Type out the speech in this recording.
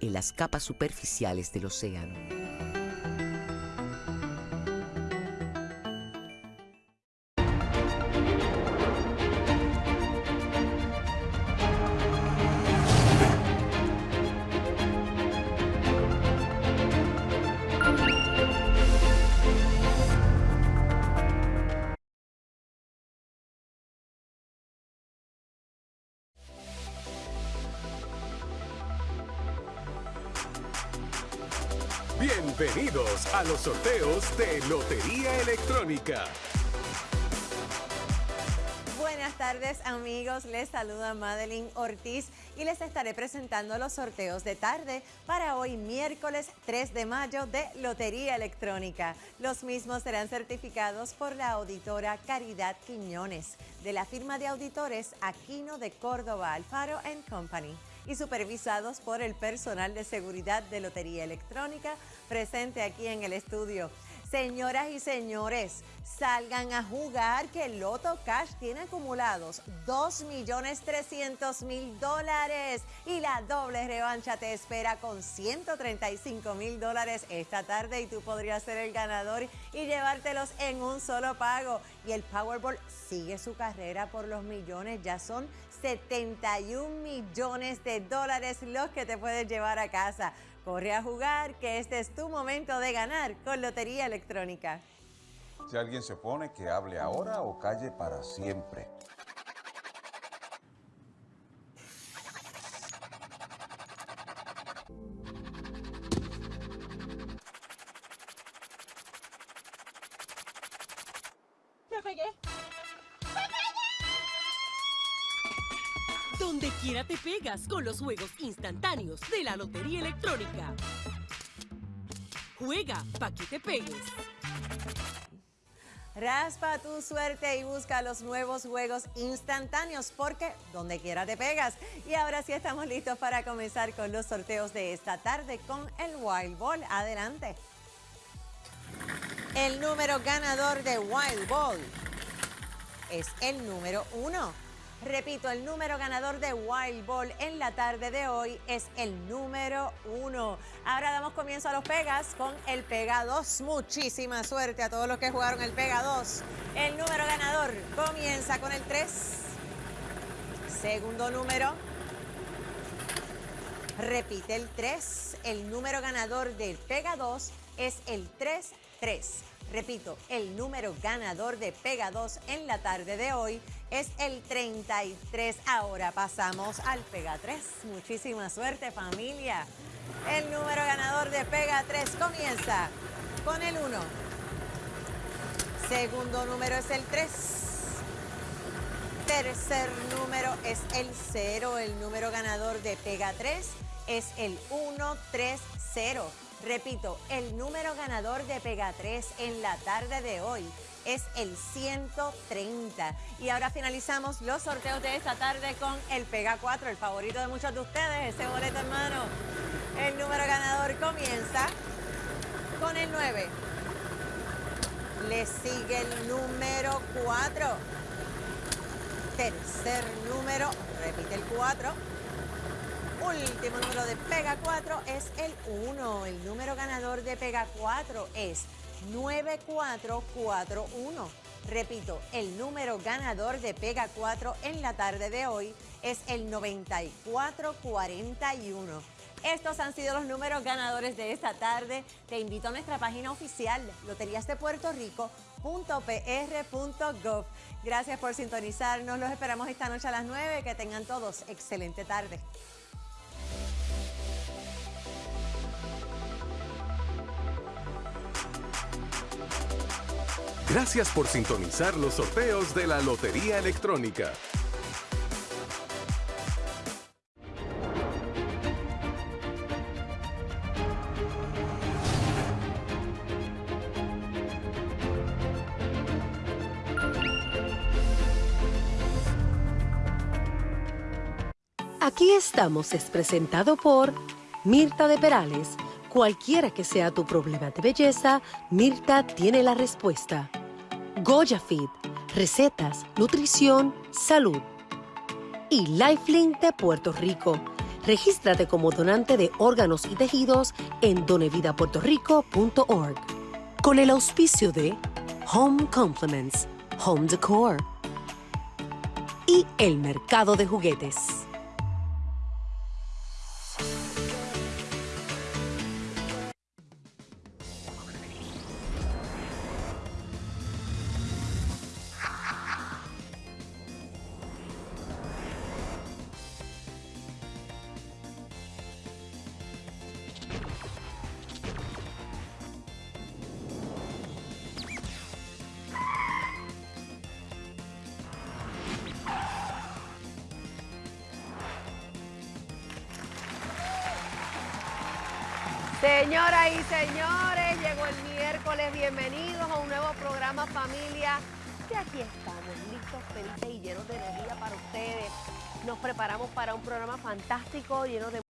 en las capas superficiales del océano. Bienvenidos a los sorteos de Lotería Electrónica. Buenas tardes amigos, les saluda Madeline Ortiz y les estaré presentando los sorteos de tarde para hoy miércoles 3 de mayo de Lotería Electrónica. Los mismos serán certificados por la auditora Caridad Quiñones de la firma de auditores Aquino de Córdoba Alfaro Company y supervisados por el personal de seguridad de Lotería Electrónica presente aquí en el estudio. Señoras y señores, salgan a jugar que Loto Cash tiene acumulados 2.300.000 dólares y la doble revancha te espera con 135 mil dólares esta tarde y tú podrías ser el ganador y llevártelos en un solo pago. Y el Powerball sigue su carrera por los millones, ya son 71 millones de dólares los que te puedes llevar a casa. Corre a jugar, que este es tu momento de ganar con Lotería Electrónica. Si alguien se opone, que hable ahora o calle para siempre. ¡Me pegué! Donde quiera te pegas con los juegos instantáneos de la Lotería Electrónica. Juega para que te pegues. Raspa tu suerte y busca los nuevos juegos instantáneos porque donde quiera te pegas. Y ahora sí estamos listos para comenzar con los sorteos de esta tarde con el Wild Ball. Adelante. El número ganador de Wild Ball es el número uno. Repito, el número ganador de Wild Ball en la tarde de hoy es el número uno. Ahora damos comienzo a los Pegas con el Pega 2. Muchísima suerte a todos los que jugaron el Pega 2. El número ganador comienza con el 3. Segundo número. Repite el 3. El número ganador del Pega 2 es el 3-3. Repito, el número ganador de Pega 2 en la tarde de hoy es el 33. Ahora pasamos al Pega 3. Muchísima suerte familia. El número ganador de Pega 3 comienza con el 1. Segundo número es el 3. Tercer número es el 0. El número ganador de Pega 3 es el 130. Repito, el número ganador de Pega 3 en la tarde de hoy es el 130. Y ahora finalizamos los sorteos de esta tarde con el Pega 4, el favorito de muchos de ustedes, ese boleto en mano. El número ganador comienza con el 9. Le sigue el número 4. Tercer número, repite el 4 último número de Pega 4 es el 1. El número ganador de Pega 4 es 9441. Repito, el número ganador de Pega 4 en la tarde de hoy es el 9441. Estos han sido los números ganadores de esta tarde. Te invito a nuestra página oficial, loteriasdepuertorico.pr.gov. Gracias por sintonizarnos. Los esperamos esta noche a las 9. Que tengan todos excelente tarde. Gracias por sintonizar los sorteos de la Lotería Electrónica. Aquí estamos es presentado por Mirta de Perales. Cualquiera que sea tu problema de belleza, Mirta tiene la respuesta. Goya Fit, recetas, nutrición, salud. Y Lifelink de Puerto Rico, Regístrate como donante de órganos y tejidos en donevidapuertorico.org. Con el auspicio de Home Compliments, Home Decor y el mercado de juguetes. Señoras y señores, llegó el miércoles, bienvenidos a un nuevo programa familia. Y aquí estamos, listos, felices y llenos de energía para ustedes. Nos preparamos para un programa fantástico, lleno de